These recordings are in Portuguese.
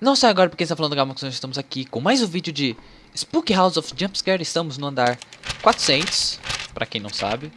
Não sai agora porque está falando Gamax, nós estamos aqui com mais um vídeo de Spook House of Jumpscare. Estamos no andar 400, pra quem não sabe.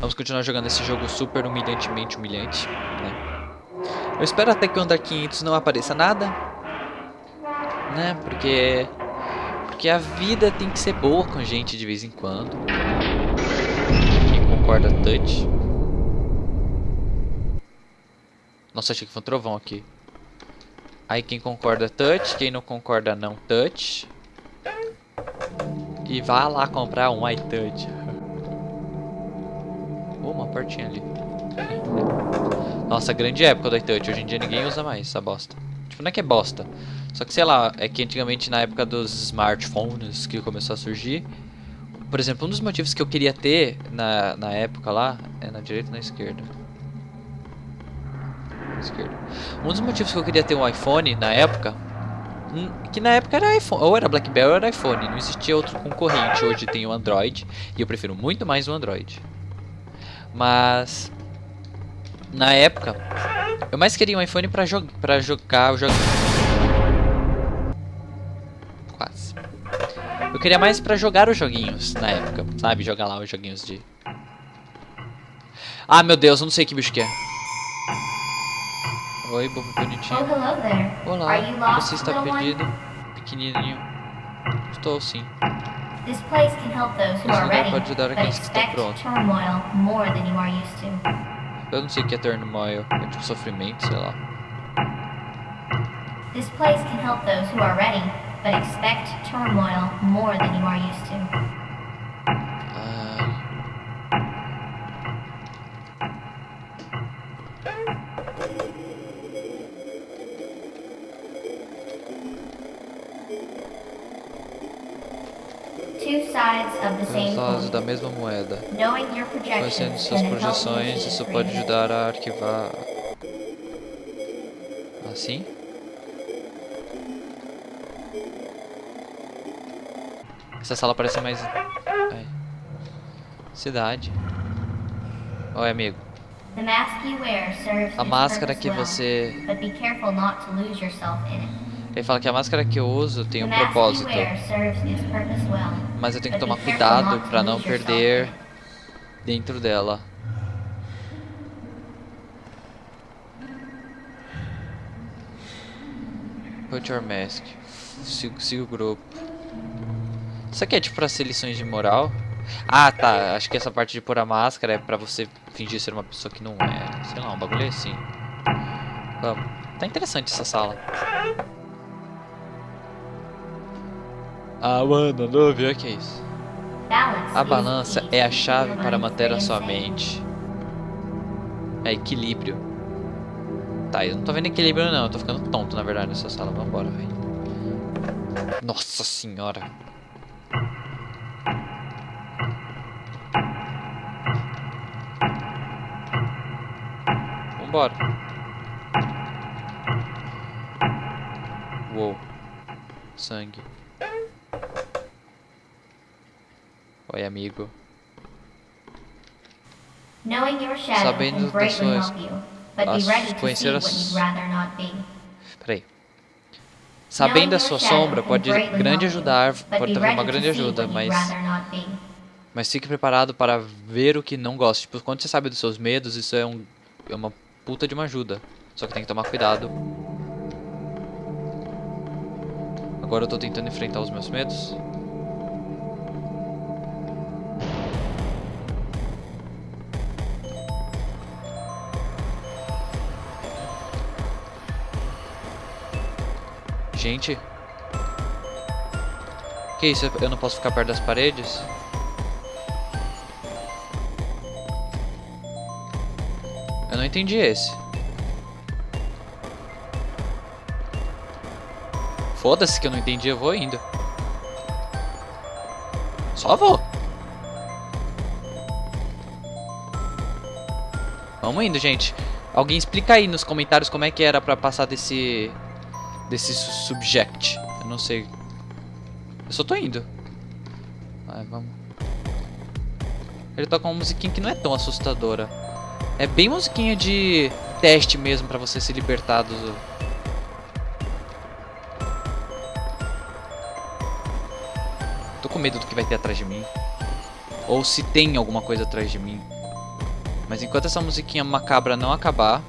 Vamos continuar jogando esse jogo super humilhantemente humilhante. Né? Eu espero até que o andar 500 não apareça nada. Né, porque... Porque a vida tem que ser boa com a gente de vez em quando. Quem concorda, touch. Nossa, achei que foi um trovão aqui. Aí quem concorda, touch. Quem não concorda, não touch. E vá lá comprar um iTouch. Oh, uma portinha ali. Nossa, grande época do iTouch. Hoje em dia ninguém usa mais essa bosta. Tipo, não é que é bosta. Só que, sei lá, é que antigamente na época dos smartphones que começou a surgir... Por exemplo, um dos motivos que eu queria ter na, na época lá... É na direita ou na esquerda? Um dos motivos que eu queria ter um iPhone na época, hum, que na época era iPhone, ou era BlackBerry ou era iPhone, não existia outro concorrente. Hoje tem o Android e eu prefiro muito mais o Android. Mas na época eu mais queria um iPhone para jo pra jogar o jogo. Quase. Eu queria mais para jogar os joguinhos na época, sabe? Jogar lá os joguinhos de. Ah, meu Deus, eu não sei que bicho que é. Oi, bobo bonitinho. Olá, você está perdido? Pequenininho. Estou sim. Esse lugar pode ajudar aqueles que estão prontos. Eu não sei o que é turmoil. É tipo sofrimento, sei lá. This place can help those who are ready, but expect turmoil more than you are used to. Dois lados da mesma moeda. Conhecendo suas projeções, isso pode ajudar a arquivar. Assim? Essa sala parece mais. Ai. Cidade. Oi, amigo. A máscara que você. Ele fala que a máscara que eu uso tem um propósito. Mas eu tenho que tomar cuidado para não perder dentro dela. Put your mask. Siga, siga o grupo. Isso aqui é tipo pra ser lições de moral? Ah, tá. Acho que essa parte de pôr a máscara é pra você fingir ser uma pessoa que não é. Sei lá, um bagulho assim. Vamos. Tá interessante essa sala. Ah, mano, não viu o que é isso? A balança é a chave para manter a sua mente. É equilíbrio. Tá, eu não tô vendo equilíbrio não, eu tô ficando tonto na verdade nessa sala. Vambora, velho. Nossa senhora. Vambora. Uou. Sangue. Oi, amigo. Sabendo das suas... As, conhecer as... Peraí. Sabendo a sua sombra pode grande ajudar, pode trazer uma grande ajuda, mas... Mas fique preparado para ver o que não gosta. Tipo, quando você sabe dos seus medos, isso é, um, é uma puta de uma ajuda. Só que tem que tomar cuidado. Agora eu tô tentando enfrentar os meus medos. Gente. Que isso? Eu não posso ficar perto das paredes? Eu não entendi esse. Foda-se que eu não entendi, eu vou indo. Só vou. Vamos indo, gente. Alguém explica aí nos comentários como é que era pra passar desse desse subject. Eu não sei. Eu só tô indo. Vai, vamos. Ele toca uma musiquinha que não é tão assustadora. É bem musiquinha de teste mesmo pra você se libertar do... Tô com medo do que vai ter atrás de mim. Ou se tem alguma coisa atrás de mim. Mas enquanto essa musiquinha macabra não acabar...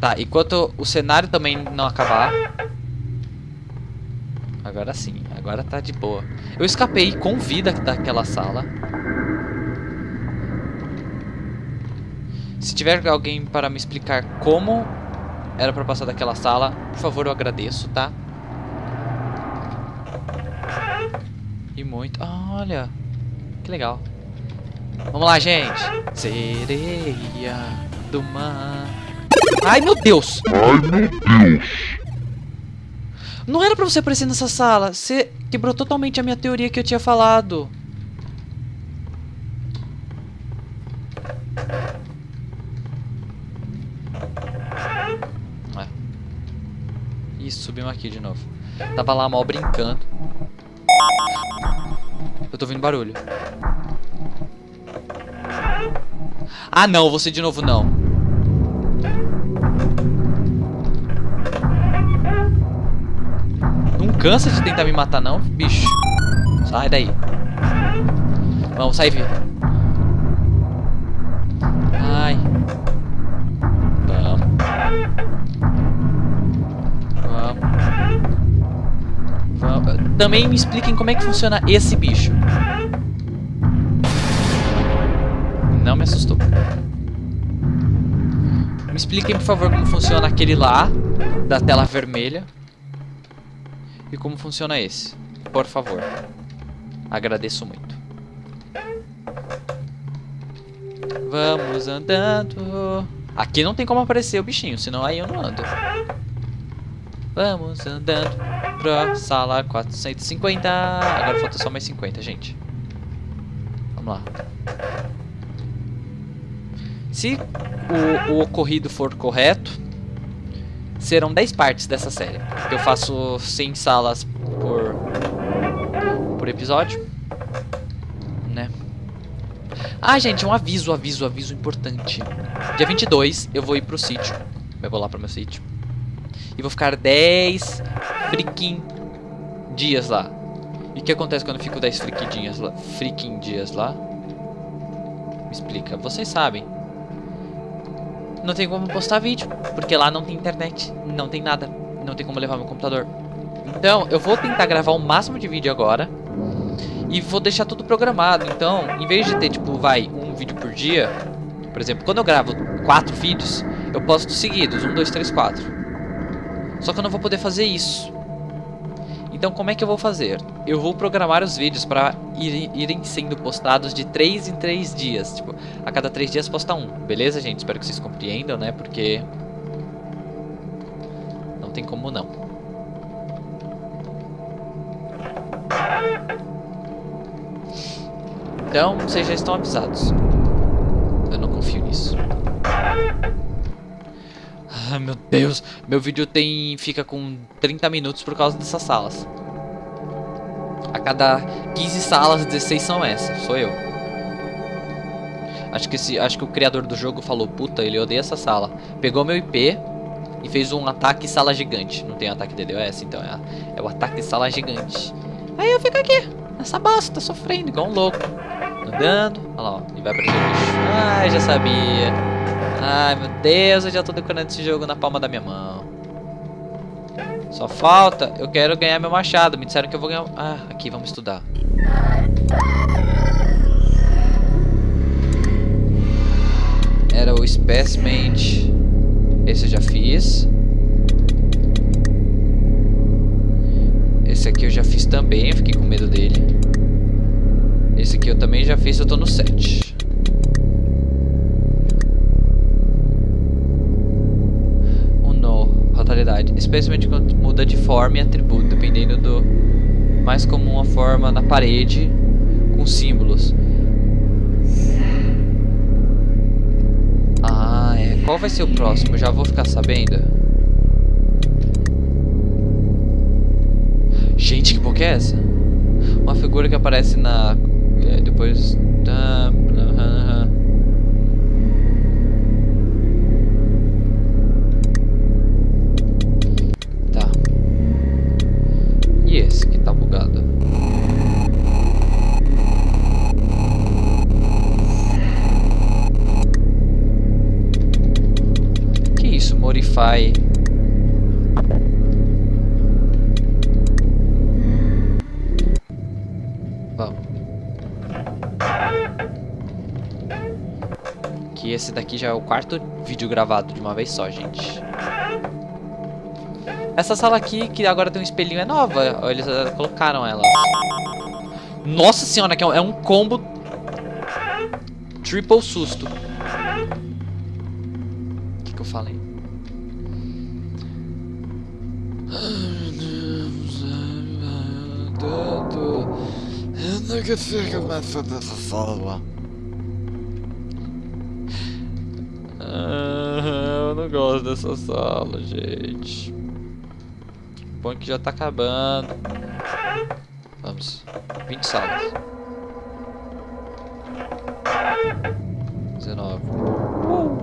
Tá, enquanto o cenário também não acabar... Agora sim, agora tá de boa. Eu escapei com vida daquela sala. Se tiver alguém para me explicar como era para passar daquela sala, por favor, eu agradeço, tá? E muito... Olha, que legal. Vamos lá, gente. Sereia do mar. Ai, meu Deus. Ai, meu Deus. Não era pra você aparecer nessa sala. Você quebrou totalmente a minha teoria que eu tinha falado. É. Ih, subimos aqui de novo. Tava lá mal brincando. Eu tô ouvindo barulho. Ah, não. Você de novo não. Cansa de tentar me matar, não, bicho. Sai daí. Vamos, sai, Vi. Ai. Vamos. Vamos. Vamos. Também me expliquem como é que funciona esse bicho. Não me assustou. Me expliquem, por favor, como funciona aquele lá, da tela vermelha. E como funciona esse? Por favor. Agradeço muito. Vamos andando. Aqui não tem como aparecer o bichinho, senão aí eu não ando. Vamos andando pra sala 450. Agora falta só mais 50, gente. Vamos lá. Se o, o ocorrido for correto, serão 10 partes dessa série. Eu faço 100 salas por, por episódio. Né? Ah, gente, um aviso, aviso, aviso importante. Dia 22 eu vou ir pro sítio. Eu vou lá pro meu sítio. E vou ficar 10 freaking dias lá. E o que acontece quando eu fico 10 freaking dias lá? Freaking dias lá? Me explica. Vocês sabem não tem como postar vídeo, porque lá não tem internet, não tem nada, não tem como levar meu computador. Então, eu vou tentar gravar o máximo de vídeo agora e vou deixar tudo programado. Então, em vez de ter, tipo, vai, um vídeo por dia, por exemplo, quando eu gravo quatro vídeos, eu posto seguidos, um, dois, três, quatro. Só que eu não vou poder fazer isso. Então como é que eu vou fazer? Eu vou programar os vídeos para ir, irem sendo postados de 3 em 3 dias. Tipo, a cada 3 dias posta um. Beleza, gente? Espero que vocês compreendam, né? Porque... Não tem como não. Então, vocês já estão avisados. Eu não confio nisso. Deus. Meu vídeo tem fica com 30 minutos por causa dessas salas. A cada 15 salas, 16 são essas. Sou eu. Acho que, esse, acho que o criador do jogo falou, puta, ele odeia essa sala. Pegou meu IP e fez um ataque sala gigante. Não tem ataque DDoS, então é, é o ataque sala gigante. Aí eu fico aqui, nessa bosta, sofrendo, igual um louco. Andando, olha lá, ó, e vai pra bicho. Ai, já sabia. Ai, meu Deus, eu já tô decorando esse jogo na palma da minha mão. Só falta, eu quero ganhar meu machado. Me disseram que eu vou ganhar... Ah, aqui, vamos estudar. Era o Specimen. Esse eu já fiz. Esse aqui eu já fiz também, fiquei com medo dele. Esse aqui eu também já fiz, eu tô no 7. Especialmente quando muda de forma e atributo, dependendo do mais comum a forma na parede com símbolos. Ah, é. Qual vai ser o próximo? Já vou ficar sabendo. Gente, que boca é essa? uma figura que aparece na... É, depois... Tá. E esse que tá bugado? Que isso? Modify... Esse daqui já é o quarto vídeo gravado de uma vez só, gente. Essa sala aqui, que agora tem um espelhinho, é nova. Eles colocaram ela. Nossa senhora, que é um combo triple susto. O que, que eu falei? Eu não consigo mais fazer essa sala. Não gosto dessa sala, gente. Bom que já tá acabando. Vamos. 20 salas. 19. Uh!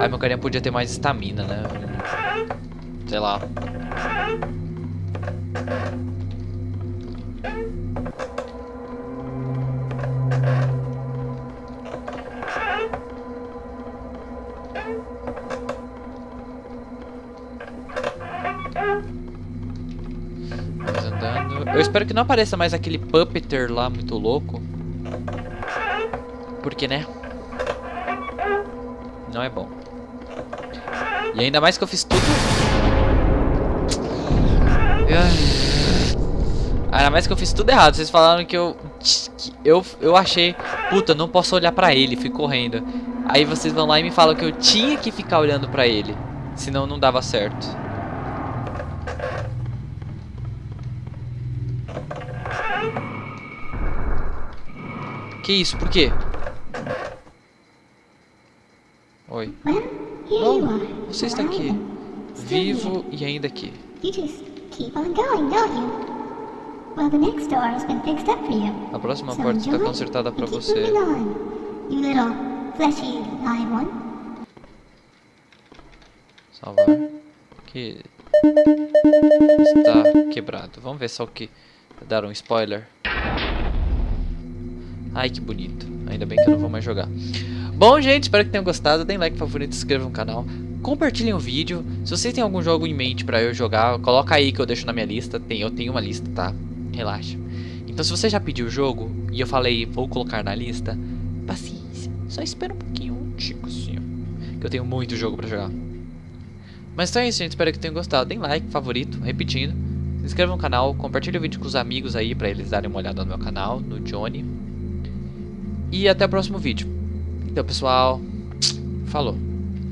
Ai, meu carinha podia ter mais estamina, né? Sei lá. Andando. Eu espero que não apareça mais aquele puppeter lá muito louco. Porque, né? Não é bom. E ainda mais que eu fiz tudo... Ainda mais que eu fiz tudo errado. Vocês falaram que eu... Que eu, eu achei... Puta, não posso olhar pra ele. Fui correndo. Aí vocês vão lá e me falam que eu tinha que ficar olhando pra ele. Senão não dava certo. Que isso? Por quê? Oi. Oh, você está aqui. Vivo e ainda aqui. A próxima porta está consertada para você. Salvar. Que está quebrado. Vamos ver só o que dar um spoiler. Ai, que bonito. Ainda bem que eu não vou mais jogar. Bom, gente, espero que tenham gostado. Deem like, favorito, se inscrevam no canal. Compartilhem o vídeo. Se vocês têm algum jogo em mente pra eu jogar, coloca aí que eu deixo na minha lista. Tem, eu tenho uma lista, tá? Relaxa. Então, se você já pediu o jogo e eu falei, vou colocar na lista, paciência. Só espera um pouquinho, um tico. Que eu tenho muito jogo pra jogar. Mas então é isso, gente. Espero que tenham gostado. Deem like, favorito, repetindo. Se inscrevam no canal, compartilhe o vídeo com os amigos aí pra eles darem uma olhada no meu canal, no Johnny. E até o próximo vídeo. Então, pessoal, falou.